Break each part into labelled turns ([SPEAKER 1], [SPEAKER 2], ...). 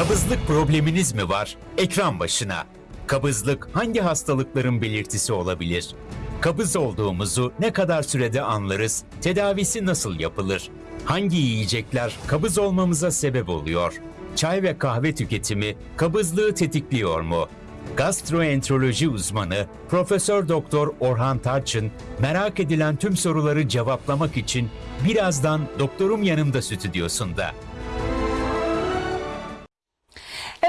[SPEAKER 1] Kabızlık probleminiz mi var? Ekran başına. Kabızlık hangi hastalıkların belirtisi olabilir? Kabız olduğumuzu ne kadar sürede anlarız? Tedavisi nasıl yapılır? Hangi yiyecekler kabız olmamıza sebep oluyor? Çay ve kahve tüketimi kabızlığı tetikliyor mu? Gastroenteroloji uzmanı Profesör Doktor Orhan Tarçın merak edilen tüm soruları cevaplamak için birazdan doktorum yanımda stüdyosunda.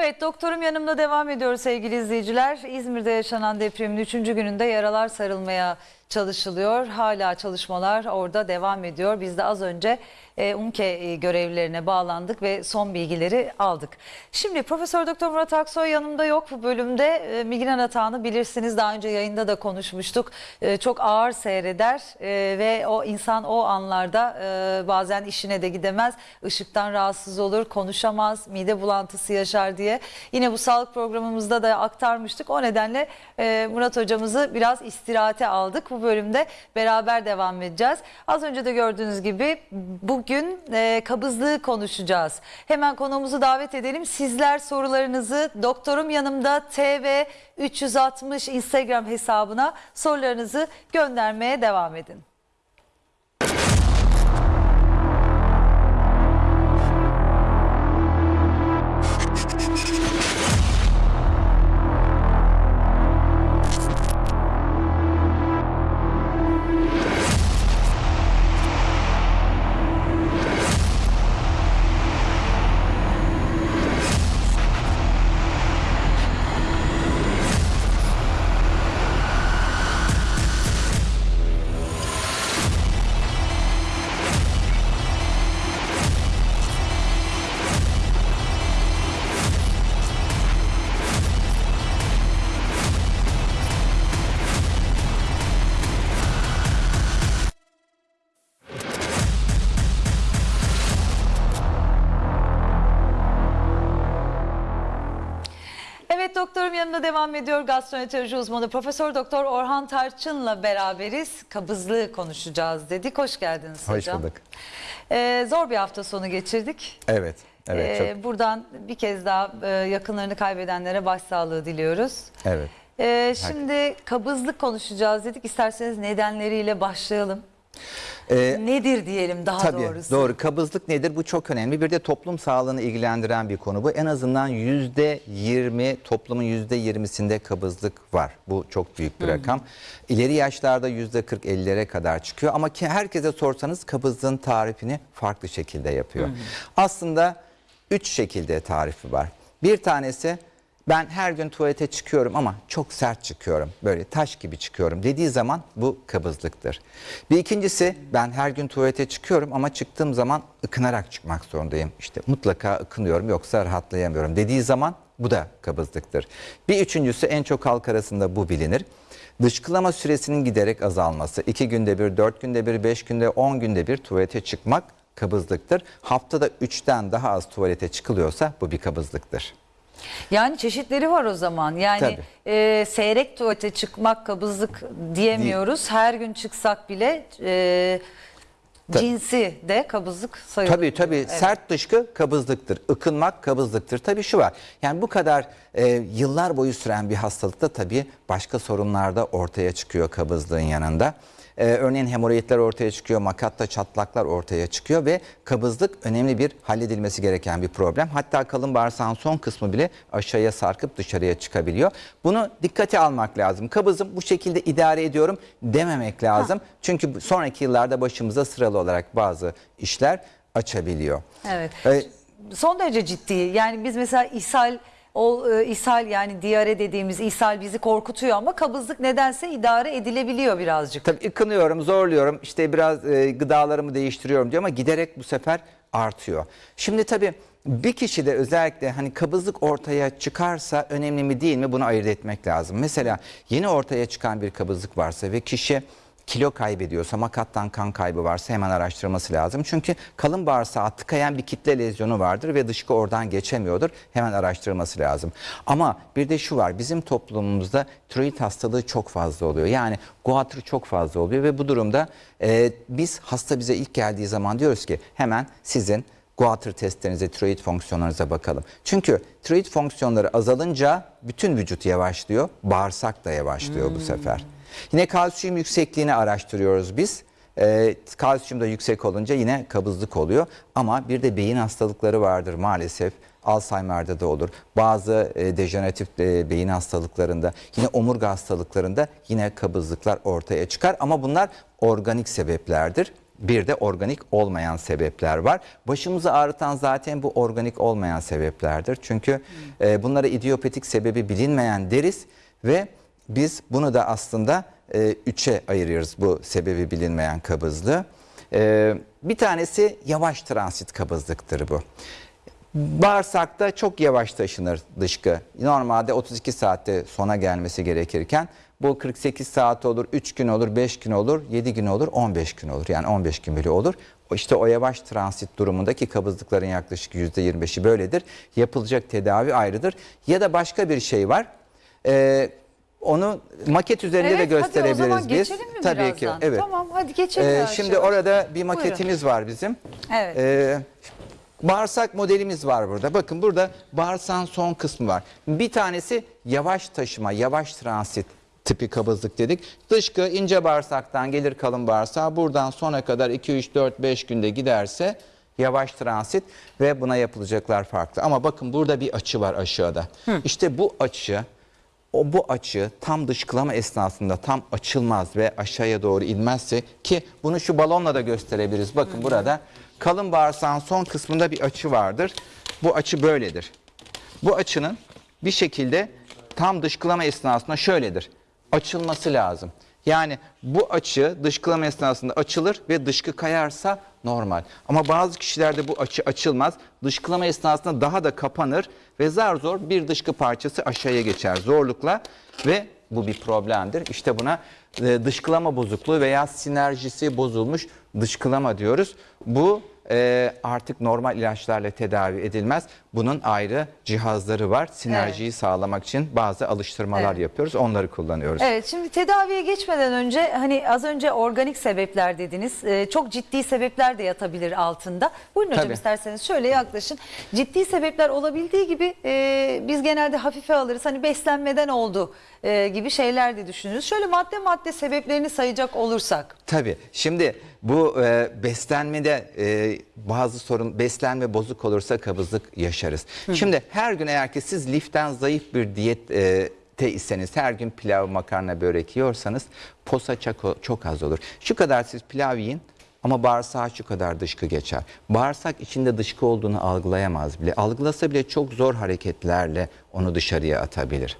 [SPEAKER 2] Evet doktorum yanımda devam ediyor sevgili izleyiciler. İzmir'de yaşanan depremin 3. gününde yaralar sarılmaya çalışılıyor. Hala çalışmalar orada devam ediyor. Biz de az önce e, UMKE e, görevlilerine bağlandık ve son bilgileri aldık. Şimdi Profesör Doktor Murat Aksoy yanımda yok bu bölümde. E, migren atağını bilirsiniz daha önce yayında da konuşmuştuk. E, çok ağır seyreder e, ve o insan o anlarda e, bazen işine de gidemez. Işıktan rahatsız olur, konuşamaz, mide bulantısı yaşar diye. Yine bu sağlık programımızda da aktarmıştık. O nedenle e, Murat hocamızı biraz istirahate aldık. Bu bölümde beraber devam edeceğiz. Az önce de gördüğünüz gibi bugün e, kabızlığı konuşacağız. Hemen konuğumuzu davet edelim. Sizler sorularınızı doktorum yanımda TV 360 Instagram hesabına sorularınızı göndermeye devam edin. Yanımda devam ediyor. Gastroenteroloji uzmanı Profesör Doktor Orhan Tarçın'la beraberiz. Kabızlığı konuşacağız dedik. Hoş geldiniz
[SPEAKER 3] Hoş
[SPEAKER 2] hocam.
[SPEAKER 3] bulduk.
[SPEAKER 2] Ee, zor bir hafta sonu geçirdik.
[SPEAKER 3] Evet. Evet
[SPEAKER 2] Ee,
[SPEAKER 3] çok.
[SPEAKER 2] Buradan bir kez daha e, yakınlarını kaybedenlere başsağlığı diliyoruz.
[SPEAKER 3] Evet.
[SPEAKER 2] Ee, şimdi kabızlık konuşacağız dedik. İsterseniz nedenleriyle başlayalım.
[SPEAKER 3] Ee,
[SPEAKER 2] Nedir diyelim daha
[SPEAKER 3] Tabii
[SPEAKER 2] doğrusu.
[SPEAKER 3] doğru. Kabızlık nedir? Bu çok önemli. Bir de toplum sağlığını ilgilendiren bir konu bu. En azından yüzde yirmi toplumun yüzde yirmisinde kabızlık var. Bu çok büyük bir rakam. İleri yaşlarda yüzde kırk ellilere kadar çıkıyor. Ama ki herkese sorsanız kabızlığın tarifini farklı şekilde yapıyor. Aslında üç şekilde tarifi var. Bir tanesi ben her gün tuvalete çıkıyorum ama çok sert çıkıyorum. Böyle taş gibi çıkıyorum dediği zaman bu kabızlıktır. Bir ikincisi ben her gün tuvalete çıkıyorum ama çıktığım zaman ıkınarak çıkmak zorundayım. İşte mutlaka ıkınıyorum yoksa rahatlayamıyorum dediği zaman bu da kabızlıktır. Bir üçüncüsü en çok halk arasında bu bilinir. Dışkılama süresinin giderek azalması. 2 günde bir, 4 günde bir, 5 günde, 10 günde bir tuvalete çıkmak kabızlıktır. Haftada 3'ten daha az tuvalete çıkılıyorsa bu bir kabızlıktır.
[SPEAKER 2] Yani çeşitleri var o zaman. Yani
[SPEAKER 3] Tabii.
[SPEAKER 2] e, seyrek tuvalete çıkmak kabızlık diyemiyoruz. Her gün çıksak bile e,
[SPEAKER 3] Tabii.
[SPEAKER 2] cinsi de kabızlık sayılır.
[SPEAKER 3] Tabii tabii
[SPEAKER 2] Evet.
[SPEAKER 3] sert dışkı kabızlıktır. Ikınmak kabızlıktır. Tabii şu var. Yani bu kadar e, yıllar boyu süren bir hastalıkta tabii başka sorunlar da ortaya çıkıyor kabızlığın yanında. E, örneğin hemoroidler ortaya çıkıyor, makatta çatlaklar ortaya çıkıyor ve kabızlık önemli bir halledilmesi gereken bir problem. Hatta kalın bağırsağın son kısmı bile aşağıya sarkıp dışarıya çıkabiliyor. Bunu dikkate almak lazım. Kabızım bu şekilde idare ediyorum dememek lazım. Çünkü bu- sonraki yıllarda başımıza sıralı olarak bazı işler açabiliyor.
[SPEAKER 2] Evet.
[SPEAKER 3] E,
[SPEAKER 2] Son derece ciddi. Yani biz mesela ishal o e, ishal yani diyare dediğimiz ishal bizi korkutuyor ama kabızlık nedense idare edilebiliyor birazcık.
[SPEAKER 3] Tabii ıkınıyorum, zorluyorum, işte biraz e, gıdalarımı değiştiriyorum diyor ama giderek bu sefer artıyor. Şimdi tabii bir kişi de özellikle hani kabızlık ortaya çıkarsa önemli mi değil mi bunu ayırt etmek lazım. Mesela yeni ortaya çıkan bir kabızlık varsa ve kişi kilo kaybediyorsa, makattan kan kaybı varsa hemen araştırması lazım. Çünkü kalın bağırsağa tıkayan bir kitle lezyonu vardır ve dışkı oradan geçemiyordur. Hemen araştırması lazım. Ama bir de şu var, bizim toplumumuzda tiroid hastalığı çok fazla oluyor. Yani guatr çok fazla oluyor ve bu durumda e, biz hasta bize ilk geldiği zaman diyoruz ki hemen sizin Guatr testlerinize, tiroid fonksiyonlarınıza bakalım. Çünkü tiroid fonksiyonları azalınca bütün vücut yavaşlıyor, bağırsak da yavaşlıyor bu sefer. Yine kalsiyum yüksekliğini araştırıyoruz biz. Ee, kalsiyum da yüksek olunca yine kabızlık oluyor. Ama bir de beyin hastalıkları vardır maalesef. Alzheimer'da da olur. Bazı e, dejeneratif e, beyin hastalıklarında, yine omurga hastalıklarında yine kabızlıklar ortaya çıkar. Ama bunlar organik sebeplerdir. Bir de organik olmayan sebepler var. Başımızı ağrıtan zaten bu organik olmayan sebeplerdir. Çünkü e, bunlara idiopatik sebebi bilinmeyen deriz ve biz bunu da aslında e, üçe ayırıyoruz bu sebebi bilinmeyen kabızlığı. E, bir tanesi yavaş transit kabızlıktır bu. Bağırsakta çok yavaş taşınır dışkı. Normalde 32 saatte sona gelmesi gerekirken bu 48 saat olur, 3 gün olur, 5 gün olur, 7 gün olur, 15 gün olur. Yani 15 gün bile olur. İşte o yavaş transit durumundaki kabızlıkların yaklaşık %25'i böyledir. Yapılacak tedavi ayrıdır. Ya da başka bir şey var. Ee, onu maket üzerinde de
[SPEAKER 2] Evet, hadi o
[SPEAKER 3] gösterebiliriz
[SPEAKER 2] zaman
[SPEAKER 3] biz.
[SPEAKER 2] geçelim mi
[SPEAKER 3] Tabii
[SPEAKER 2] birazdan?
[SPEAKER 3] ki. Evet.
[SPEAKER 2] Tamam, hadi geçelim
[SPEAKER 3] Ee, şimdi orada bir maketimiz var bizim.
[SPEAKER 2] Evet.
[SPEAKER 3] Ee, bağırsak modelimiz var burada. Bakın burada bağırsağın son kısmı var. Bir tanesi yavaş taşıma, yavaş transit tipi kabızlık dedik. Dışkı ince bağırsaktan gelir kalın bağırsağa. Buradan sona kadar 2, 3, 4, 5 günde giderse yavaş transit ve buna yapılacaklar farklı. Ama bakın burada bir açı var aşağıda. İşte bu açı o bu açı tam dışkılama esnasında tam açılmaz ve aşağıya doğru inmezse ki bunu şu balonla da gösterebiliriz. Bakın burada kalın bağırsağın son kısmında bir açı vardır. Bu açı böyledir. Bu açının bir şekilde tam dışkılama esnasında şöyledir. Açılması lazım. Yani bu açı dışkılama esnasında açılır ve dışkı kayarsa normal. Ama bazı kişilerde bu açı açılmaz. Dışkılama esnasında daha da kapanır ve zar zor bir dışkı parçası aşağıya geçer zorlukla ve bu bir problemdir. İşte buna e, dışkılama bozukluğu veya sinerjisi bozulmuş dışkılama diyoruz. Bu e, artık normal ilaçlarla tedavi edilmez. Bunun ayrı cihazları var. Sinerjiyi sağlamak için bazı alıştırmalar
[SPEAKER 2] Evet.
[SPEAKER 3] yapıyoruz. Onları kullanıyoruz.
[SPEAKER 2] Evet şimdi tedaviye geçmeden önce hani az önce organik sebepler dediniz. Ee, çok ciddi sebepler de yatabilir altında. Buyurun hocam
[SPEAKER 3] Tabii.
[SPEAKER 2] isterseniz şöyle yaklaşın. Ciddi sebepler olabildiği gibi e, biz genelde hafife alırız. Hani beslenmeden oldu e, gibi şeyler de düşünürüz. Şöyle madde madde sebeplerini sayacak olursak.
[SPEAKER 3] Tabii. Şimdi bu e, beslenmede e, bazı sorun beslenme bozuk olursa kabızlık yaşarız. Şimdi her gün eğer ki siz liften zayıf bir diyet e, te iseniz her gün pilav, makarna, börek yiyorsanız posa çok, çok az olur. Şu kadar siz pilav yiyin ama bağırsağa şu kadar dışkı geçer. Bağırsak içinde dışkı olduğunu algılayamaz bile. Algılasa bile çok zor hareketlerle onu dışarıya atabilir.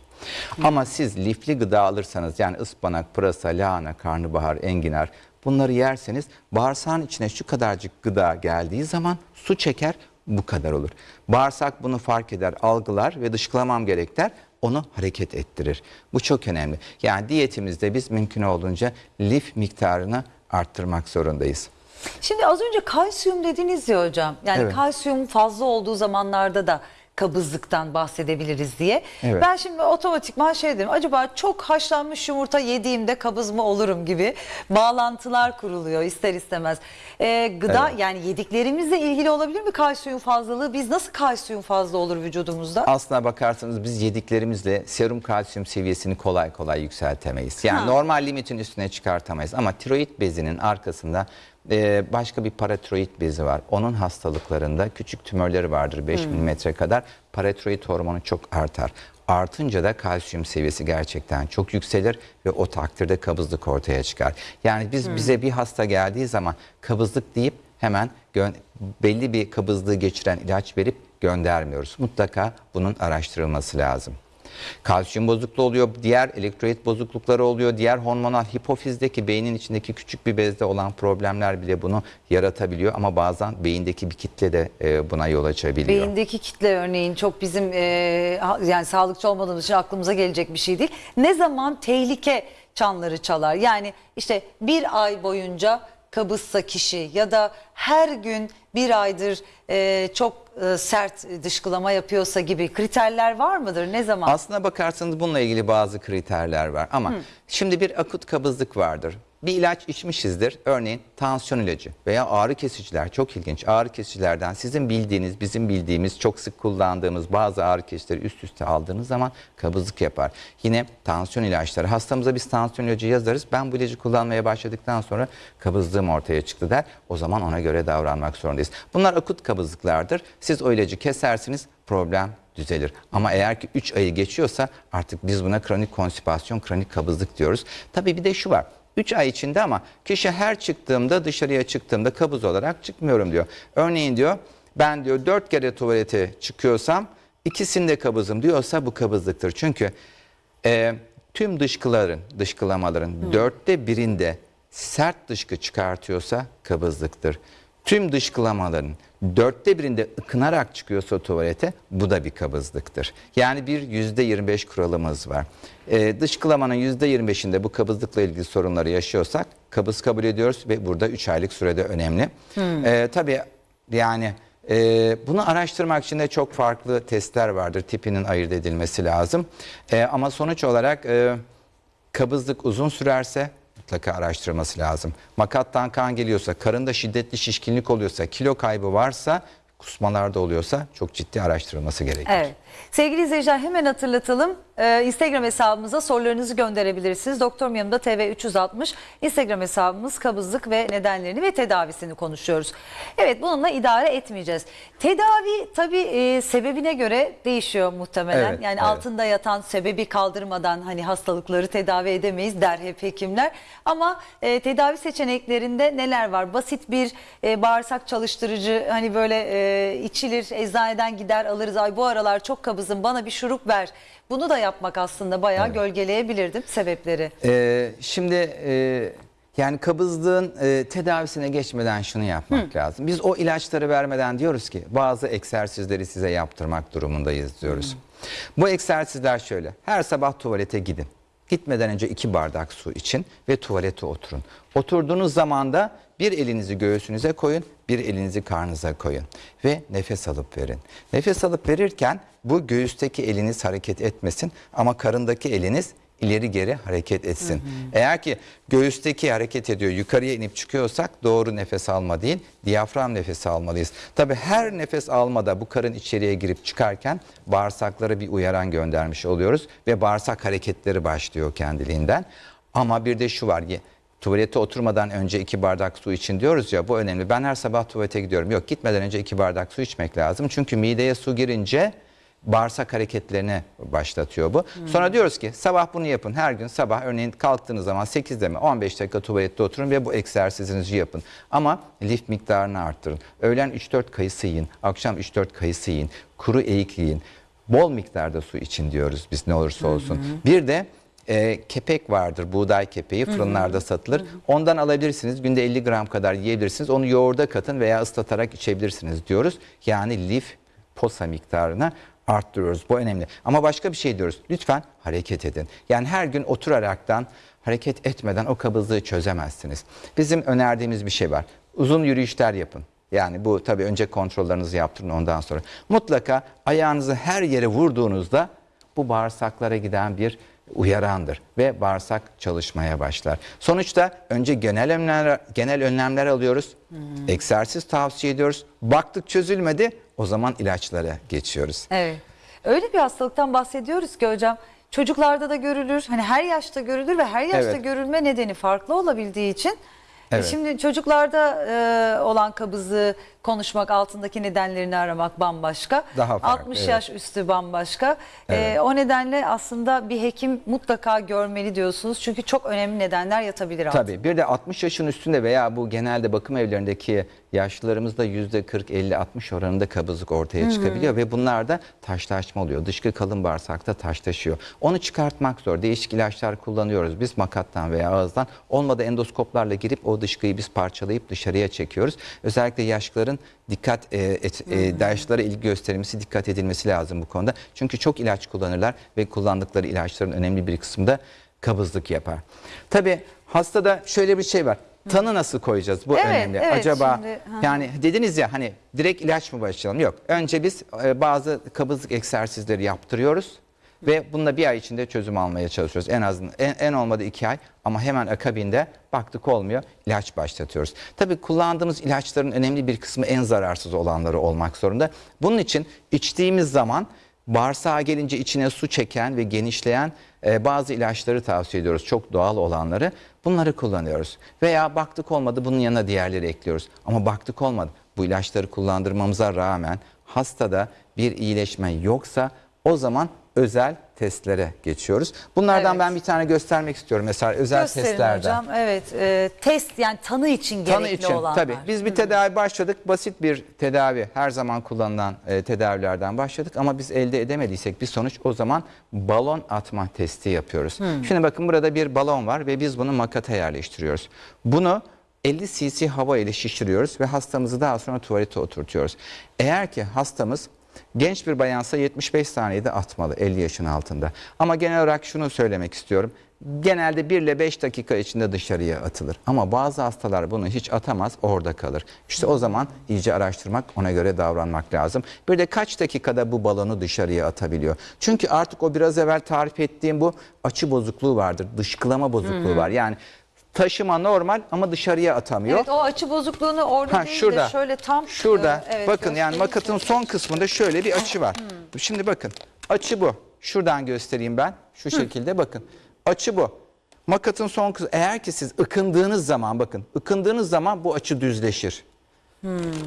[SPEAKER 3] Ama siz lifli gıda alırsanız yani ıspanak, pırasa, lahana, karnabahar, enginar bunları yerseniz bağırsağın içine şu kadarcık gıda geldiği zaman su çeker bu kadar olur. Bağırsak bunu fark eder, algılar ve dışkılamam gerek der onu hareket ettirir. Bu çok önemli. Yani diyetimizde biz mümkün olduğunca lif miktarını arttırmak zorundayız.
[SPEAKER 2] Şimdi az önce kalsiyum dediniz ya hocam. Yani
[SPEAKER 3] Evet.
[SPEAKER 2] kalsiyum fazla olduğu zamanlarda da kabızlıktan bahsedebiliriz diye.
[SPEAKER 3] Evet.
[SPEAKER 2] Ben şimdi otomatikman şey dedim. Acaba çok haşlanmış yumurta yediğimde kabız mı olurum gibi bağlantılar kuruluyor ister istemez. Ee, gıda
[SPEAKER 3] Evet.
[SPEAKER 2] yani yediklerimizle ilgili olabilir mi kalsiyum fazlalığı? Biz nasıl kalsiyum fazla olur vücudumuzda?
[SPEAKER 3] Aslına bakarsanız biz yediklerimizle serum kalsiyum seviyesini kolay kolay yükseltemeyiz. Yani
[SPEAKER 2] Ha.
[SPEAKER 3] normal limitin üstüne çıkartamayız. Ama tiroid bezinin arkasında e, başka bir paratiroid bezi var. Onun hastalıklarında küçük tümörleri vardır 5 milimetre kadar. Paratiroid hormonu çok artar. Artınca da kalsiyum seviyesi gerçekten çok yükselir ve o takdirde kabızlık ortaya çıkar. Yani biz bize bir hasta geldiği zaman kabızlık deyip hemen belli bir kabızlığı geçiren ilaç verip göndermiyoruz. Mutlaka bunun araştırılması lazım. Kalsiyum bozukluğu oluyor, diğer elektrolit bozuklukları oluyor, diğer hormonal hipofizdeki beynin içindeki küçük bir bezde olan problemler bile bunu yaratabiliyor ama bazen beyindeki bir kitle de e, buna yol açabiliyor.
[SPEAKER 2] Beyindeki kitle örneğin çok bizim e, yani sağlıkçı olmadığımız için aklımıza gelecek bir şey değil. Ne zaman tehlike çanları çalar? Yani işte bir ay boyunca kabızsa kişi ya da her gün bir aydır e, çok e, sert dışkılama yapıyorsa gibi kriterler var mıdır? Ne zaman?
[SPEAKER 3] Aslına bakarsanız bununla ilgili bazı kriterler var ama şimdi bir akut kabızlık vardır. Bir ilaç içmişizdir. Örneğin tansiyon ilacı veya ağrı kesiciler çok ilginç. Ağrı kesicilerden sizin bildiğiniz, bizim bildiğimiz, çok sık kullandığımız bazı ağrı kesicileri üst üste aldığınız zaman kabızlık yapar. Yine tansiyon ilaçları. Hastamıza biz tansiyon ilacı yazarız. Ben bu ilacı kullanmaya başladıktan sonra kabızlığım ortaya çıktı der. O zaman ona göre davranmak zorundayız. Bunlar akut kabızlıklardır. Siz o ilacı kesersiniz problem düzelir. Ama eğer ki 3 ayı geçiyorsa artık biz buna kronik konstipasyon, kronik kabızlık diyoruz. Tabii bir de şu var. 3 ay içinde ama kişi her çıktığımda dışarıya çıktığımda kabız olarak çıkmıyorum diyor. Örneğin diyor ben diyor 4 kere tuvalete çıkıyorsam ikisinde kabızım diyorsa bu kabızlıktır. Çünkü e, tüm dışkıların, dışkılamaların dörtte birinde sert dışkı çıkartıyorsa kabızlıktır. Tüm dışkılamaların dörtte birinde ıkınarak çıkıyorsa tuvalete bu da bir kabızlıktır. Yani bir yüzde 25 kuralımız var. Ee, dışkılamanın yüzde 25'inde bu kabızlıkla ilgili sorunları yaşıyorsak kabız kabul ediyoruz ve burada 3 aylık sürede önemli. Ee, tabii yani e, bunu araştırmak için de çok farklı testler vardır. Tipinin ayırt edilmesi lazım. E, ama sonuç olarak e, kabızlık uzun sürerse mutlaka araştırması lazım. Makattan kan geliyorsa, karında şiddetli şişkinlik oluyorsa, kilo kaybı varsa, kusmalarda oluyorsa çok ciddi araştırılması gerekir.
[SPEAKER 2] Evet. Sevgili izleyiciler hemen hatırlatalım. Ee, Instagram hesabımıza sorularınızı gönderebilirsiniz. Doktorum yanımda TV 360 Instagram hesabımız kabızlık ve nedenlerini ve tedavisini konuşuyoruz. Evet bununla idare etmeyeceğiz. Tedavi tabii e, sebebine göre değişiyor muhtemelen.
[SPEAKER 3] Evet,
[SPEAKER 2] yani
[SPEAKER 3] evet.
[SPEAKER 2] altında yatan sebebi kaldırmadan hani hastalıkları tedavi edemeyiz der hep hekimler. Ama e, tedavi seçeneklerinde neler var? Basit bir e, bağırsak çalıştırıcı hani böyle e, içilir eczaneden gider alırız. Ay bu aralar çok kabızım bana bir şurup ver. Bunu da yapmak aslında bayağı gölgeleyebilirdim sebepleri.
[SPEAKER 3] Ee, şimdi e, yani kabızlığın e, tedavisine geçmeden şunu yapmak lazım. Biz o ilaçları vermeden diyoruz ki bazı egzersizleri size yaptırmak durumundayız diyoruz. Bu egzersizler şöyle. Her sabah tuvalete gidin. Gitmeden önce iki bardak su için ve tuvalete oturun. Oturduğunuz zaman da bir elinizi göğsünüze koyun, bir elinizi karnınıza koyun ve nefes alıp verin. Nefes alıp verirken bu göğüsteki eliniz hareket etmesin ama karındaki eliniz ileri geri hareket etsin. Eğer ki göğüsteki hareket ediyor yukarıya inip çıkıyorsak doğru nefes alma değil diyafram nefesi almalıyız. Tabi her nefes almada bu karın içeriye girip çıkarken bağırsaklara bir uyaran göndermiş oluyoruz ve bağırsak hareketleri başlıyor kendiliğinden. Ama bir de şu var tuvalete oturmadan önce iki bardak su için diyoruz ya bu önemli. Ben her sabah tuvalete gidiyorum. Yok gitmeden önce iki bardak su içmek lazım. Çünkü mideye su girince bağırsak hareketlerini başlatıyor bu. Sonra diyoruz ki sabah bunu yapın. Her gün sabah örneğin kalktığınız zaman 8'de mi 15 dakika tuvalette oturun ve bu egzersizinizi yapın. Ama lif miktarını arttırın. Öğlen 3-4 kayısı yiyin. Akşam 3-4 kayısı yiyin. Kuru eğik yiyin. Bol miktarda su için diyoruz biz ne olursa olsun. Bir de e, kepek vardır buğday kepeği fırınlarda satılır. Ondan alabilirsiniz günde 50 gram kadar yiyebilirsiniz. Onu yoğurda katın veya ıslatarak içebilirsiniz diyoruz. Yani lif posa miktarını arttırıyoruz. Bu önemli. Ama başka bir şey diyoruz. Lütfen hareket edin. Yani her gün oturaraktan hareket etmeden o kabızlığı çözemezsiniz. Bizim önerdiğimiz bir şey var. Uzun yürüyüşler yapın. Yani bu tabii önce kontrollerinizi yaptırın ondan sonra. Mutlaka ayağınızı her yere vurduğunuzda bu bağırsaklara giden bir uyarandır ve bağırsak çalışmaya başlar. Sonuçta önce genel önlemler genel önlemler alıyoruz. Egzersiz tavsiye ediyoruz. Baktık çözülmedi o zaman ilaçlara geçiyoruz.
[SPEAKER 2] Evet. Öyle bir hastalıktan bahsediyoruz ki hocam. Çocuklarda da görülür. Hani her yaşta görülür ve her yaşta
[SPEAKER 3] Evet.
[SPEAKER 2] görülme nedeni farklı olabildiği için. e,
[SPEAKER 3] Evet.
[SPEAKER 2] Şimdi çocuklarda e, olan kabızlığı konuşmak, altındaki nedenlerini aramak bambaşka.
[SPEAKER 3] Daha farklı,
[SPEAKER 2] 60
[SPEAKER 3] evet.
[SPEAKER 2] yaş üstü bambaşka. E, o nedenle aslında bir hekim mutlaka görmeli diyorsunuz. Çünkü çok önemli nedenler yatabilir altında.
[SPEAKER 3] Tabii bir de 60 yaşın üstünde veya bu genelde bakım evlerindeki yaşlılarımızda yüzde 40, 50, 60 oranında kabızlık ortaya çıkabiliyor ve bunlarda taşlaşma oluyor. Dışkı kalın bağırsakta taşlaşıyor. Onu çıkartmak zor. Değişik ilaçlar kullanıyoruz. Biz makattan veya ağızdan olmadı endoskoplarla girip o dışkıyı biz parçalayıp dışarıya çekiyoruz. Özellikle yaşlıların dikkat e, et, e, yaşlılara ilgi gösterilmesi, dikkat edilmesi lazım bu konuda. Çünkü çok ilaç kullanırlar ve kullandıkları ilaçların önemli bir kısmı da kabızlık yapar. Tabii hastada şöyle bir şey var. Tanı nasıl koyacağız? Bu
[SPEAKER 2] Evet,
[SPEAKER 3] önemli.
[SPEAKER 2] evet,
[SPEAKER 3] Acaba
[SPEAKER 2] şimdi,
[SPEAKER 3] yani dediniz ya hani direkt ilaç mı başlayalım? Yok. Önce biz e, bazı kabızlık egzersizleri yaptırıyoruz Ve bununla bir ay içinde çözüm almaya çalışıyoruz. En azından en, en olmadı iki ay ama hemen akabinde baktık olmuyor ilaç başlatıyoruz. Tabii kullandığımız ilaçların önemli bir kısmı en zararsız olanları olmak zorunda. Bunun için içtiğimiz zaman bağırsağa gelince içine su çeken ve genişleyen e, bazı ilaçları tavsiye ediyoruz. Çok doğal olanları. Bunları kullanıyoruz. Veya baktık olmadı bunun yanına diğerleri ekliyoruz. Ama baktık olmadı. Bu ilaçları kullandırmamıza rağmen hastada bir iyileşme yoksa o zaman özel testlere geçiyoruz. Bunlardan
[SPEAKER 2] Evet.
[SPEAKER 3] ben bir tane göstermek istiyorum. Mesela özel
[SPEAKER 2] Gösterin
[SPEAKER 3] testlerden.
[SPEAKER 2] hocam. Evet. e, test yani tanı için gerekli
[SPEAKER 3] Tanı için
[SPEAKER 2] olanlar.
[SPEAKER 3] tabii. Biz bir tedavi başladık. Basit bir tedavi her zaman kullanılan e, tedavilerden başladık ama biz elde edemediysek bir sonuç o zaman balon atma testi yapıyoruz. Şimdi bakın burada bir balon var ve biz bunu makata yerleştiriyoruz. Bunu 50 cc hava ile şişiriyoruz ve hastamızı daha sonra tuvalete oturtuyoruz. Eğer ki hastamız genç bir bayansa 75 saniyede atmalı 50 yaşın altında. Ama genel olarak şunu söylemek istiyorum. Genelde 1 ile 5 dakika içinde dışarıya atılır. Ama bazı hastalar bunu hiç atamaz orada kalır. İşte o zaman iyice araştırmak ona göre davranmak lazım. Bir de kaç dakikada bu balonu dışarıya atabiliyor. Çünkü artık o biraz evvel tarif ettiğim bu açı bozukluğu vardır. Dışkılama bozukluğu var. Yani taşıma normal ama dışarıya atamıyor.
[SPEAKER 2] Evet o açı bozukluğunu orada
[SPEAKER 3] Ha
[SPEAKER 2] değil
[SPEAKER 3] şurada.
[SPEAKER 2] de şöyle tam
[SPEAKER 3] Şurada.
[SPEAKER 2] e, evet,
[SPEAKER 3] bakın yani makatın son kısmında şöyle bir açı var. Şimdi bakın. Açı bu. Şuradan göstereyim ben. Şu şekilde bakın. Açı bu. Makatın son kısmı. Eğer ki siz ıkındığınız zaman bakın. ıkındığınız zaman bu açı düzleşir.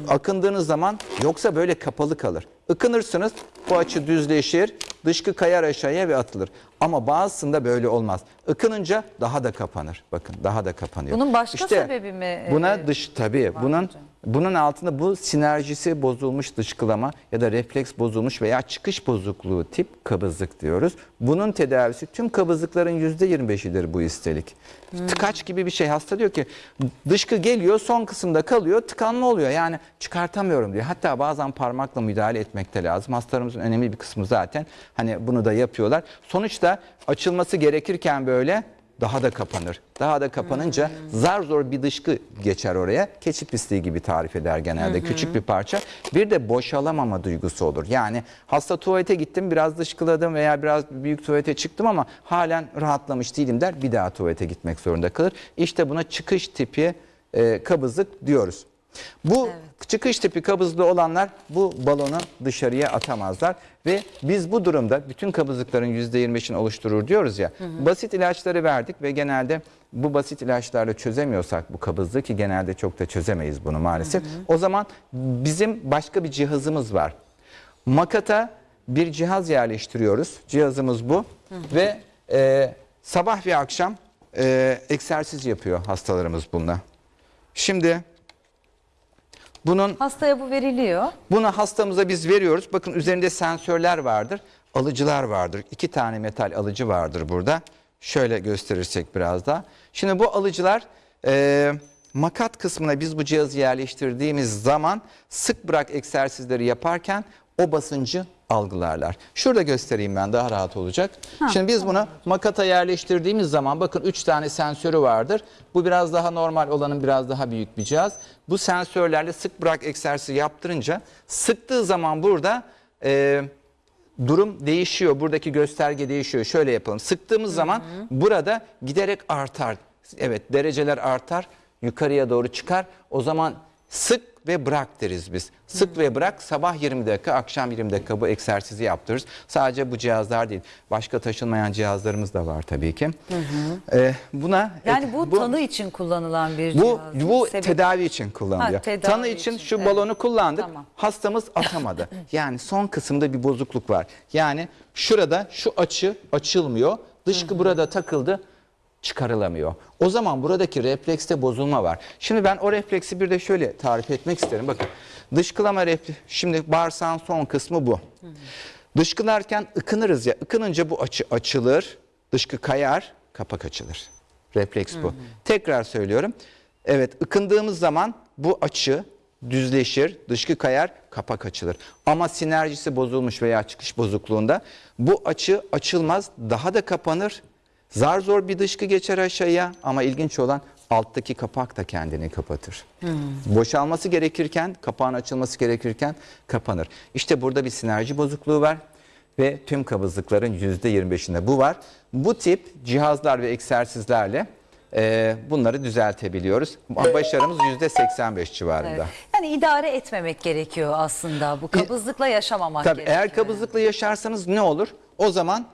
[SPEAKER 3] Akındığınız zaman yoksa böyle kapalı kalır. Ikınırsınız bu açı düzleşir, dışkı kayar aşağıya ve atılır. Ama bazısında böyle olmaz. Ikınınca daha da kapanır. Bakın daha da kapanıyor.
[SPEAKER 2] Bunun başka sebebi mi,
[SPEAKER 3] Buna
[SPEAKER 2] e,
[SPEAKER 3] dış tabii bunun
[SPEAKER 2] hocam?
[SPEAKER 3] bunun altında bu sinerjisi bozulmuş dışkılama ya da refleks bozulmuş veya çıkış bozukluğu tip kabızlık diyoruz. Bunun tedavisi tüm kabızlıkların %25'idir bu üstelik. Tıkaç gibi bir şey. Hasta diyor ki dışkı geliyor son kısımda kalıyor tıkanma oluyor. Yani çıkartamıyorum diyor. Hatta bazen parmakla müdahale etmek de lazım. Hastalarımızın önemli bir kısmı zaten hani bunu da yapıyorlar. Sonuçta açılması gerekirken böyle daha da kapanır. Daha da kapanınca zar zor bir dışkı geçer oraya. Keçi pisliği gibi tarif eder genelde. Küçük bir parça. Bir de boşalamama duygusu olur. Yani hasta tuvalete gittim biraz dışkıladım veya biraz büyük tuvalete çıktım ama halen rahatlamış değilim der. Bir daha tuvalete gitmek zorunda kalır. İşte buna çıkış tipi e, kabızlık diyoruz. Bu çıkış tipi kabızlığı olanlar bu balonu dışarıya atamazlar ve biz bu durumda bütün kabızlıkların %25'ini oluşturur diyoruz ya. Basit ilaçları verdik ve genelde bu basit ilaçlarla çözemiyorsak bu kabızlığı ki genelde çok da çözemeyiz bunu maalesef. O zaman bizim başka bir cihazımız var. Makata bir cihaz yerleştiriyoruz. Cihazımız bu ve e, sabah ve akşam e, egzersiz yapıyor hastalarımız bununla. Şimdi bunun
[SPEAKER 2] Hastaya bu veriliyor.
[SPEAKER 3] bunu hastamıza biz veriyoruz. Bakın üzerinde sensörler vardır. Alıcılar vardır. İki tane metal alıcı vardır burada. Şöyle gösterirsek biraz daha. Şimdi bu alıcılar e, makat kısmına biz bu cihazı yerleştirdiğimiz zaman sık bırak egzersizleri yaparken o basıncı algılarlar. Şurada göstereyim ben daha rahat olacak. Şimdi biz bunu makata yerleştirdiğimiz zaman bakın 3 tane sensörü vardır. Bu biraz daha normal olanın biraz daha büyük bir cihaz. Bu sensörlerle sık bırak egzersizi yaptırınca sıktığı zaman burada e, durum değişiyor. Buradaki gösterge değişiyor. Şöyle yapalım. Sıktığımız zaman burada giderek artar. Evet dereceler artar. Yukarıya doğru çıkar. O zaman sık ve bırak deriz biz. Sık ve bırak sabah 20 dakika, akşam 20 dakika bu egzersizi yaptırırız. Sadece bu cihazlar değil. Başka taşınmayan cihazlarımız da var tabii ki. Ee, buna
[SPEAKER 2] Yani bu, tanı için kullanılan bir
[SPEAKER 3] bu
[SPEAKER 2] cihaz.
[SPEAKER 3] bu
[SPEAKER 2] Sebep-
[SPEAKER 3] tedavi için kullanılıyor.
[SPEAKER 2] Ha, tedavi
[SPEAKER 3] Tanı için,
[SPEAKER 2] için,
[SPEAKER 3] şu
[SPEAKER 2] evet.
[SPEAKER 3] balonu kullandık.
[SPEAKER 2] Tamam.
[SPEAKER 3] Hastamız atamadı. yani son kısımda bir bozukluk var. Yani şurada şu açı açılmıyor. Dışkı burada takıldı çıkarılamıyor. O zaman buradaki reflekste bozulma var. Şimdi ben o refleksi bir de şöyle tarif etmek isterim. Bakın dışkılama refleksi, şimdi bağırsağın son kısmı bu. Dışkılarken ıkınırız ya. Ikınınca bu açı açılır, dışkı kayar, kapak açılır. Refleks bu. Tekrar söylüyorum. Evet ıkındığımız zaman bu açı düzleşir, dışkı kayar, kapak açılır. Ama sinerjisi bozulmuş veya çıkış bozukluğunda bu açı açılmaz, daha da kapanır. Zar zor bir dışkı geçer aşağıya ama ilginç olan alttaki kapak da kendini kapatır. Boşalması gerekirken, kapağın açılması gerekirken kapanır. İşte burada bir sinerji bozukluğu var. ve tüm kabızlıkların %25'inde bu var. Bu tip cihazlar ve egzersizlerle e, bunları düzeltebiliyoruz. Başarımız %85 civarında.
[SPEAKER 2] Evet. Yani idare etmemek gerekiyor aslında. Bu kabızlıkla yaşamamak
[SPEAKER 3] Tabii
[SPEAKER 2] gerekiyor.
[SPEAKER 3] eğer kabızlıkla yaşarsanız ne olur? O zaman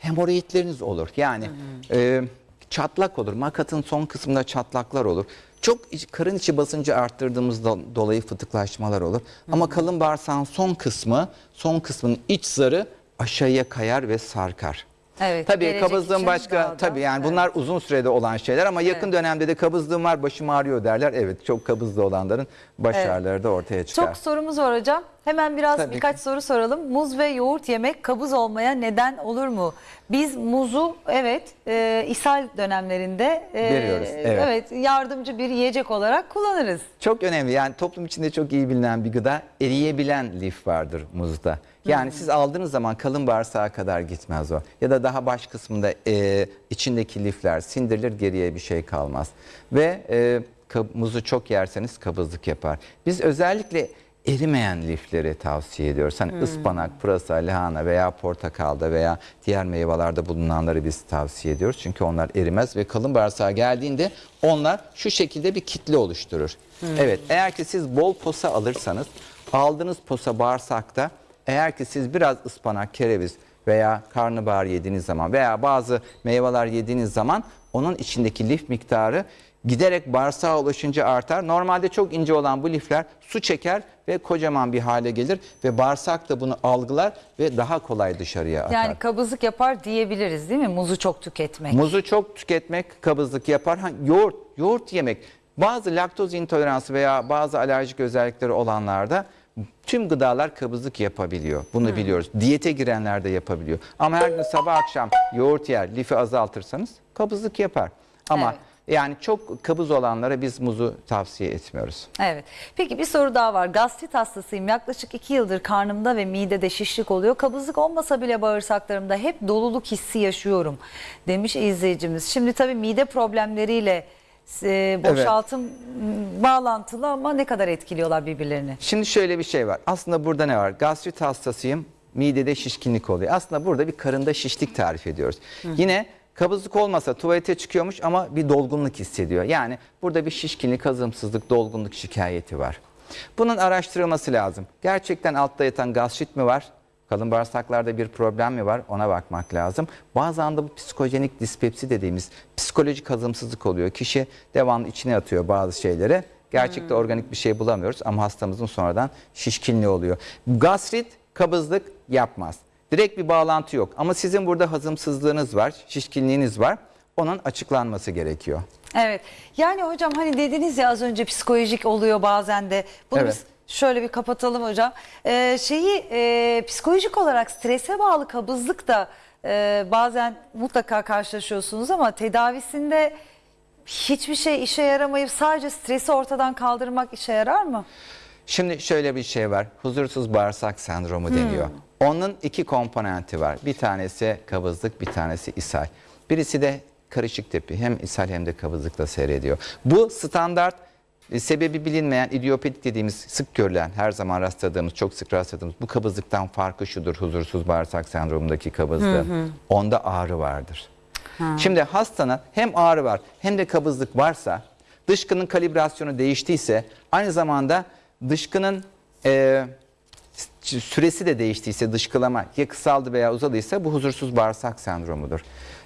[SPEAKER 3] hemoroidleriniz olur. Yani e, çatlak olur. Makatın son kısmında çatlaklar olur. Çok karın içi basıncı arttırdığımız do- dolayı fıtıklaşmalar olur. Ama kalın bağırsağın son kısmı, son kısmının iç zarı aşağıya kayar ve sarkar.
[SPEAKER 2] Evet,
[SPEAKER 3] Tabii kabızlığın başka
[SPEAKER 2] daha da-
[SPEAKER 3] tabii yani
[SPEAKER 2] evet.
[SPEAKER 3] bunlar uzun sürede olan şeyler ama yakın dönemde de kabızlığım var başım ağrıyor derler. Evet çok kabızlı olanların baş
[SPEAKER 2] Evet.
[SPEAKER 3] ağrıları da ortaya çıkar.
[SPEAKER 2] Çok sorumuz var hocam. Hemen biraz
[SPEAKER 3] Tabii
[SPEAKER 2] birkaç soru soralım. Muz ve yoğurt yemek kabız olmaya neden olur mu? Biz muzu evet e, ishal dönemlerinde e,
[SPEAKER 3] Veriyoruz, evet.
[SPEAKER 2] yardımcı bir yiyecek olarak kullanırız.
[SPEAKER 3] Çok önemli yani toplum içinde çok iyi bilinen bir gıda eriyebilen lif vardır muzda. Yani siz aldığınız zaman kalın bağırsağa kadar gitmez o. Ya da daha baş kısmında e, içindeki lifler sindirilir geriye bir şey kalmaz. Ve e, muzu çok yerseniz kabızlık yapar. Biz özellikle erimeyen lifleri tavsiye ediyoruz. Hani ıspanak, pırasa, lahana veya portakalda veya diğer meyvelerde bulunanları biz tavsiye ediyoruz. Çünkü onlar erimez ve kalın bağırsağa geldiğinde onlar şu şekilde bir kitle oluşturur. Evet eğer ki siz bol posa alırsanız aldığınız posa bağırsakta eğer ki siz biraz ıspanak, kereviz veya karnabahar yediğiniz zaman veya bazı meyveler yediğiniz zaman onun içindeki lif miktarı giderek bağırsağa ulaşınca artar. Normalde çok ince olan bu lifler su çeker ve kocaman bir hale gelir ve bağırsak da bunu algılar ve daha kolay dışarıya atar.
[SPEAKER 2] Yani kabızlık yapar diyebiliriz değil mi? Muzu çok tüketmek.
[SPEAKER 3] Muzu çok tüketmek kabızlık yapar. Ha, yoğurt, yoğurt yemek. Bazı laktoz intoleransı veya bazı alerjik özellikleri olanlarda tüm gıdalar kabızlık yapabiliyor. Bunu biliyoruz. Diyete girenler de yapabiliyor. Ama her gün sabah akşam yoğurt yer, lifi azaltırsanız kabızlık yapar. Ama
[SPEAKER 2] Evet.
[SPEAKER 3] yani çok kabız olanlara biz muzu tavsiye etmiyoruz.
[SPEAKER 2] Evet. Peki bir soru daha var. Gastrit hastasıyım. Yaklaşık iki yıldır karnımda ve midede şişlik oluyor. Kabızlık olmasa bile bağırsaklarımda hep doluluk hissi yaşıyorum demiş izleyicimiz. Şimdi tabii mide problemleriyle e, boşaltım m, bağlantılı ama ne kadar etkiliyorlar birbirlerini?
[SPEAKER 3] Şimdi şöyle bir şey var. Aslında burada ne var? Gastrit hastasıyım. Midede şişkinlik oluyor. Aslında burada bir karında şişlik tarif ediyoruz. Yine kabızlık olmasa tuvalete çıkıyormuş ama bir dolgunluk hissediyor. Yani burada bir şişkinlik, hazımsızlık, dolgunluk şikayeti var. Bunun araştırılması lazım. Gerçekten altta yatan gastrit mi var? Kalın bağırsaklarda bir problem mi var? Ona bakmak lazım. Bazen de bu psikojenik dispepsi dediğimiz psikolojik hazımsızlık oluyor. Kişi devamlı içine atıyor bazı şeyleri. Gerçekte organik bir şey bulamıyoruz ama hastamızın sonradan şişkinliği oluyor. Gastrit kabızlık yapmaz. Direkt bir bağlantı yok ama sizin burada hazımsızlığınız var, şişkinliğiniz var. Onun açıklanması gerekiyor.
[SPEAKER 2] Evet. Yani hocam hani dediniz ya az önce psikolojik oluyor bazen de. Bunu
[SPEAKER 3] Evet.
[SPEAKER 2] biz şöyle bir kapatalım hocam. Ee, şeyi e, psikolojik olarak strese bağlı kabızlık da e, bazen mutlaka karşılaşıyorsunuz ama tedavisinde hiçbir şey işe yaramayıp sadece stresi ortadan kaldırmak işe yarar mı?
[SPEAKER 3] Şimdi şöyle bir şey var. Huzursuz bağırsak sendromu deniyor. Onun iki komponenti var. Bir tanesi kabızlık, bir tanesi ishal. Birisi de karışık tipi. Hem ishal hem de kabızlıkla seyrediyor. Bu standart sebebi bilinmeyen idiopatik dediğimiz sık görülen, her zaman rastladığımız, çok sık rastladığımız bu kabızlıktan farkı şudur. Huzursuz bağırsak sendromundaki kabızlığın. Onda ağrı vardır. Şimdi hastanın hem ağrı var hem de kabızlık varsa dışkının kalibrasyonu değiştiyse aynı zamanda dışkının e, süresi de değiştiyse dışkılama ya kısaldı veya uzadıysa bu huzursuz bağırsak sendromudur.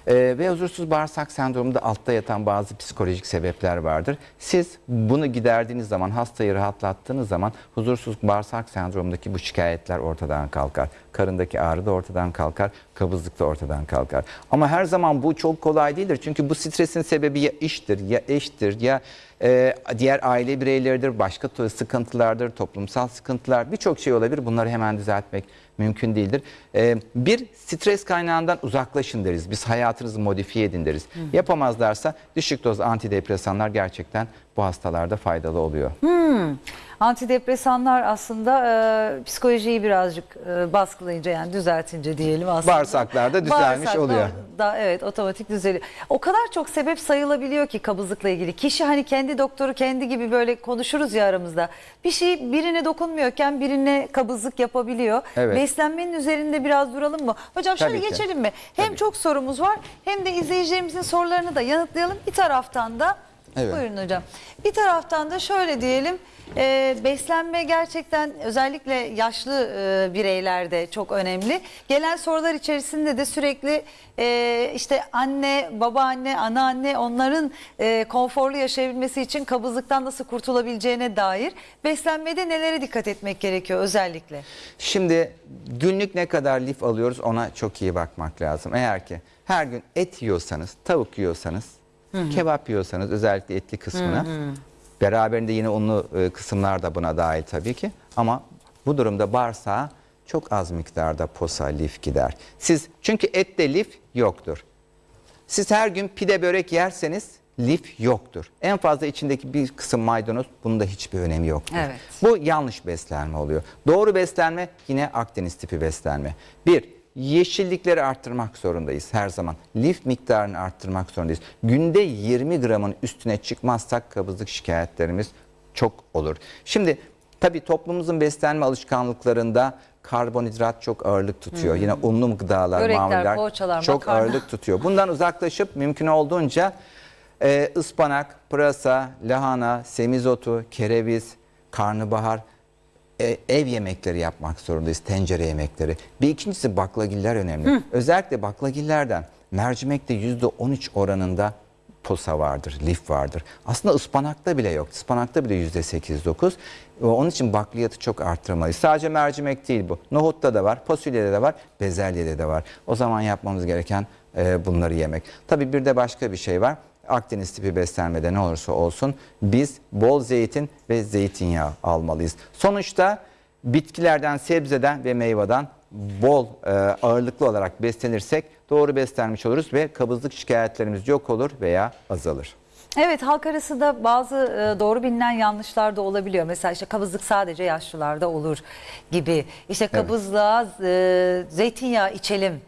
[SPEAKER 3] E, ve huzursuz bağırsak sendromunda altta yatan bazı psikolojik sebepler vardır. Siz bunu giderdiğiniz zaman hastayı rahatlattığınız zaman huzursuz bağırsak sendromundaki bu şikayetler ortadan kalkar. Karındaki ağrı da ortadan kalkar, kabızlık da ortadan kalkar. Ama her zaman bu çok kolay değildir. Çünkü bu stresin sebebi ya iştir, ya eştir, ya e, diğer aile bireyleridir, başka sıkıntılardır, toplumsal sıkıntılar, birçok şey olabilir. Bunları hemen düzeltmek mümkün değildir. E, bir stres kaynağından uzaklaşın deriz. Biz hayatınızı modifiye edin deriz. Yapamazlarsa düşük doz antidepresanlar gerçekten bu hastalarda faydalı oluyor.
[SPEAKER 2] Antidepresanlar aslında e, psikolojiyi birazcık e, baskılayınca yani düzeltince diyelim aslında.
[SPEAKER 3] Bağırsaklarda düzelmiş
[SPEAKER 2] Bağırsaklar
[SPEAKER 3] oluyor.
[SPEAKER 2] Da, evet otomatik düzeliyor. O kadar çok sebep sayılabiliyor ki kabızlıkla ilgili. Kişi hani kendi doktoru kendi gibi böyle konuşuruz ya aramızda. Bir şey birine dokunmuyorken birine kabızlık yapabiliyor.
[SPEAKER 3] Evet.
[SPEAKER 2] Beslenmenin üzerinde biraz duralım mı? Hocam şöyle
[SPEAKER 3] Tabii ki.
[SPEAKER 2] geçelim mi? Hem
[SPEAKER 3] Tabii.
[SPEAKER 2] çok sorumuz var hem de izleyicilerimizin sorularını da yanıtlayalım. Bir taraftan da
[SPEAKER 3] Evet.
[SPEAKER 2] buyurun hocam. Bir taraftan da şöyle diyelim. e, beslenme gerçekten özellikle yaşlı e, bireylerde çok önemli. Gelen sorular içerisinde de sürekli e, işte anne, babaanne, anneanne onların e, konforlu yaşayabilmesi için kabızlıktan nasıl kurtulabileceğine dair beslenmede nelere dikkat etmek gerekiyor özellikle?
[SPEAKER 3] Şimdi günlük ne kadar lif alıyoruz ona çok iyi bakmak lazım. Eğer ki her gün et yiyorsanız, tavuk yiyorsanız, kebap yiyorsanız özellikle etli kısmını beraberinde yine unlu e, kısımlar da buna dahil tabii ki. Ama bu durumda bağırsağa çok az miktarda posa, lif gider. Siz çünkü ette lif yoktur. Siz her gün pide börek yerseniz lif yoktur. En fazla içindeki bir kısım maydanoz bunun da hiçbir önemi yoktur.
[SPEAKER 2] Evet.
[SPEAKER 3] Bu yanlış beslenme oluyor. Doğru beslenme yine Akdeniz tipi beslenme. Bir, yeşillikleri arttırmak zorundayız her zaman. Lif miktarını arttırmak zorundayız. Günde 20 gramın üstüne çıkmazsak kabızlık şikayetlerimiz çok olur. Şimdi tabii toplumumuzun beslenme alışkanlıklarında karbonhidrat çok ağırlık tutuyor. Yine unlu gıdalar,
[SPEAKER 2] Börekler,
[SPEAKER 3] mamuller
[SPEAKER 2] poğaçalar,
[SPEAKER 3] çok
[SPEAKER 2] makarna.
[SPEAKER 3] ağırlık tutuyor. Bundan uzaklaşıp mümkün olduğunca e, ıspanak, pırasa, lahana, semizotu, kereviz, karnabahar e, ev yemekleri yapmak zorundayız. Tencere yemekleri. Bir ikincisi baklagiller önemli. Özellikle baklagillerden mercimekte %13 oranında posa vardır, lif vardır. Aslında ıspanakta bile yok. Ispanakta bile %8-9. E, Onun için bakliyatı çok arttırmalıyız. Sadece mercimek değil bu. Nohutta da var, fasulyede de var, bezelyede de var. O zaman yapmamız gereken e, bunları yemek. Tabii bir de başka bir şey var. Akdeniz tipi beslenmede ne olursa olsun biz bol zeytin ve zeytinyağı almalıyız. Sonuçta bitkilerden, sebzeden ve meyveden bol e, ağırlıklı olarak beslenirsek doğru beslenmiş oluruz ve kabızlık şikayetlerimiz yok olur veya azalır.
[SPEAKER 2] Evet halk arasında bazı e, doğru bilinen yanlışlar da olabiliyor. Mesela işte kabızlık sadece yaşlılarda olur gibi. İşte kabızlığa e, zeytinyağı içelim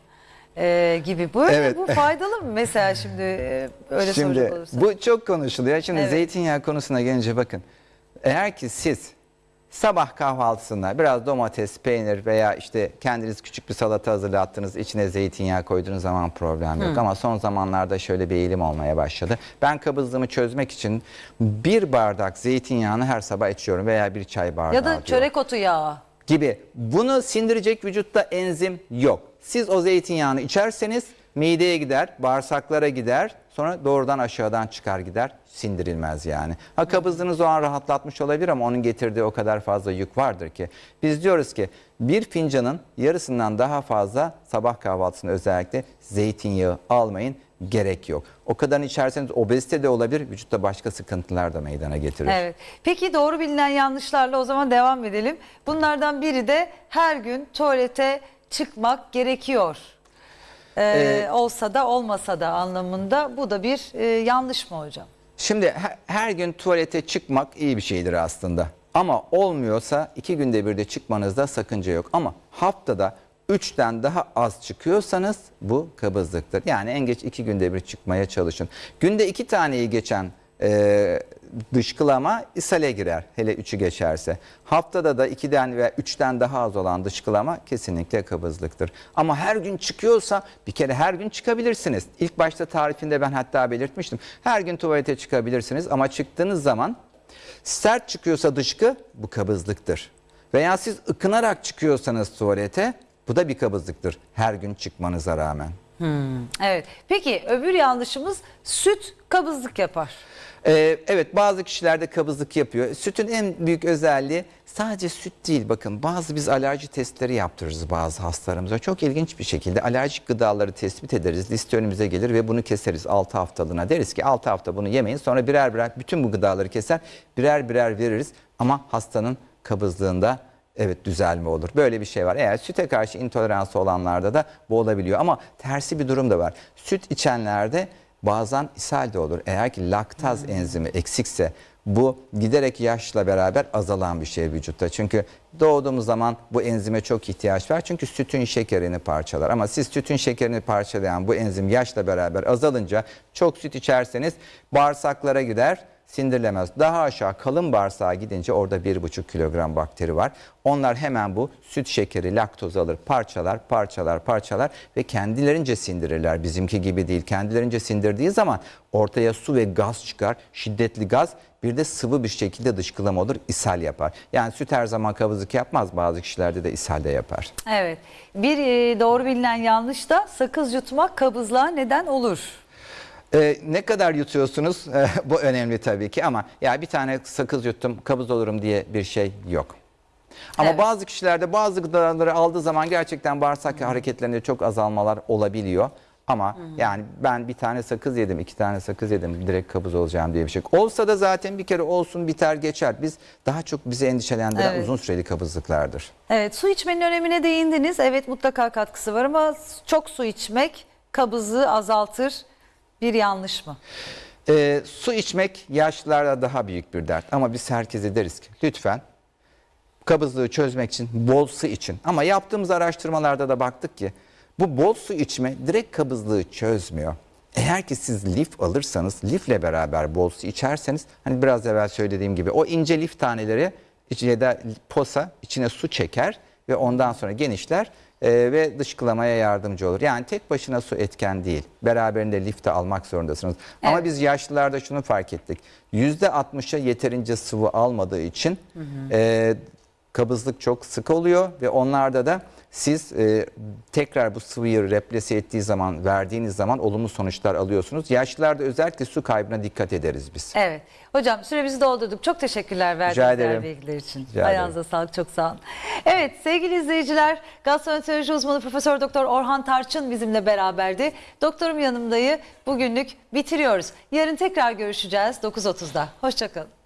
[SPEAKER 2] e, gibi. Böyle
[SPEAKER 3] Evet.
[SPEAKER 2] bu faydalı mı mesela şimdi e, öyle
[SPEAKER 3] Şimdi
[SPEAKER 2] soracak olursak?
[SPEAKER 3] bu çok konuşuluyor. Şimdi
[SPEAKER 2] Evet.
[SPEAKER 3] zeytinyağı konusuna gelince bakın. Eğer ki siz sabah kahvaltısında biraz domates, peynir veya işte kendiniz küçük bir salata hazırlattınız, içine zeytinyağı koyduğunuz zaman problem yok. Ama son zamanlarda şöyle bir eğilim olmaya başladı. Ben kabızlığımı çözmek için bir bardak zeytinyağını her sabah içiyorum veya bir çay bardağı
[SPEAKER 2] Ya da
[SPEAKER 3] diyor
[SPEAKER 2] çörek otu yağı.
[SPEAKER 3] gibi. Bunu sindirecek vücutta enzim yok. Siz o zeytinyağını içerseniz mideye gider, bağırsaklara gider, sonra doğrudan aşağıdan çıkar gider, sindirilmez yani. Ha kabızlığınız o an rahatlatmış olabilir ama onun getirdiği o kadar fazla yük vardır ki. Biz diyoruz ki bir fincanın yarısından daha fazla sabah kahvaltısında özellikle zeytinyağı almayın gerek yok. O kadar içerseniz obezite de olabilir, vücutta başka sıkıntılar da meydana getirir.
[SPEAKER 2] Evet. Peki doğru bilinen yanlışlarla o zaman devam edelim. Bunlardan biri de her gün tuvalete çıkmak gerekiyor. Ee,
[SPEAKER 3] Ee,
[SPEAKER 2] olsa da olmasa da anlamında bu da bir e, yanlış mı hocam?
[SPEAKER 3] Şimdi her, her gün tuvalete çıkmak iyi bir şeydir aslında. Ama olmuyorsa iki günde bir de çıkmanızda sakınca yok. Ama haftada üçten daha az çıkıyorsanız bu kabızlıktır. Yani en geç iki günde bir çıkmaya çalışın. Günde iki taneyi geçen e, dışkılama ishale girer hele üçü geçerse. Haftada da ikiden veya üçten daha az olan dışkılama kesinlikle kabızlıktır. Ama her gün çıkıyorsa bir kere her gün çıkabilirsiniz. İlk başta tarifinde ben hatta belirtmiştim. Her gün tuvalete çıkabilirsiniz ama çıktığınız zaman sert çıkıyorsa dışkı bu kabızlıktır. Veya siz ıkınarak çıkıyorsanız tuvalete bu da bir kabızlıktır her gün çıkmanıza rağmen.
[SPEAKER 2] Evet. Peki öbür yanlışımız süt kabızlık yapar.
[SPEAKER 3] Ee, evet bazı kişilerde kabızlık yapıyor. Sütün en büyük özelliği sadece süt değil bakın bazı biz alerji testleri yaptırırız bazı hastalarımıza. Çok ilginç bir şekilde alerjik gıdaları tespit ederiz. Liste önümüze gelir ve bunu keseriz 6 haftalığına. Deriz ki 6 hafta bunu yemeyin sonra birer birer bütün bu gıdaları keser birer birer veririz. Ama hastanın kabızlığında Evet düzelme olur. Böyle bir şey var. Eğer süte karşı intoleransı olanlarda da bu olabiliyor. Ama tersi bir durum da var. Süt içenlerde bazen ishal de olur. Eğer ki laktaz enzimi eksikse Bu giderek yaşla beraber azalan bir şey vücutta. Çünkü doğduğumuz zaman bu enzime çok ihtiyaç var. Çünkü sütün şekerini parçalar. Ama siz sütün şekerini parçalayan bu enzim yaşla beraber azalınca çok süt içerseniz bağırsaklara gider sindirilemez. Daha aşağı kalın bağırsağa gidince orada 1,5 kilogram bakteri var. Onlar hemen bu süt şekeri, laktoz alır, parçalar, parçalar, parçalar ve kendilerince sindirirler. Bizimki gibi değil. Kendilerince sindirdiği zaman ortaya su ve gaz çıkar. Şiddetli gaz bir de sıvı bir şekilde dışkılama olur, ishal yapar. Yani süt her zaman kabızlık yapmaz. Bazı kişilerde de ishal de yapar.
[SPEAKER 2] Evet. Bir e, doğru bilinen yanlış da sakız yutmak kabızlığa neden olur.
[SPEAKER 3] Ee, ne kadar yutuyorsunuz Ee, bu önemli tabii ki ama ya bir tane sakız yuttum kabız olurum diye bir şey yok. Ama
[SPEAKER 2] Evet.
[SPEAKER 3] bazı kişilerde bazı gıdaları aldığı zaman gerçekten bağırsak hareketlerinde çok azalmalar olabiliyor. Ama yani ben bir tane sakız yedim, iki tane sakız yedim direkt kabız olacağım diye bir şey. Olsa da zaten bir kere olsun biter geçer. Biz daha çok bizi endişelendiren
[SPEAKER 2] Evet.
[SPEAKER 3] uzun süreli kabızlıklardır.
[SPEAKER 2] Evet su içmenin önemine değindiniz. Evet mutlaka katkısı var ama çok su içmek kabızlığı azaltır. Bir yanlış mı?
[SPEAKER 3] Ee, su içmek yaşlılarda daha büyük bir dert ama biz herkese deriz ki lütfen kabızlığı çözmek için bol su için. Ama yaptığımız araştırmalarda da baktık ki bu bol su içme direkt kabızlığı çözmüyor. Eğer ki siz lif alırsanız, lifle beraber bol su içerseniz, hani biraz evvel söylediğim gibi o ince lif taneleri ya da posa içine su çeker ve ondan sonra genişler e, ve dışkılamaya yardımcı olur. Yani tek başına su etken değil. Beraberinde lif de almak zorundasınız. Ama
[SPEAKER 2] Evet.
[SPEAKER 3] biz yaşlılarda şunu fark ettik. %60'a yeterince sıvı almadığı için e, kabızlık çok sık oluyor ve onlarda da siz e, tekrar bu sıvıyı replese ettiği zaman, verdiğiniz zaman olumlu sonuçlar alıyorsunuz. Yaşlılarda özellikle su kaybına dikkat ederiz biz.
[SPEAKER 2] Evet. Hocam süremizi doldurduk. Çok teşekkürler verdiğiniz bilgiler için.
[SPEAKER 3] Rica
[SPEAKER 2] Ayağınıza sağlık. Çok sağ olun. Evet sevgili izleyiciler gastroenteroloji uzmanı Profesör Doktor Orhan Tarçın bizimle beraberdi. Doktorum yanımdayı bugünlük bitiriyoruz. Yarın tekrar görüşeceğiz 9.30'da. Hoşçakalın.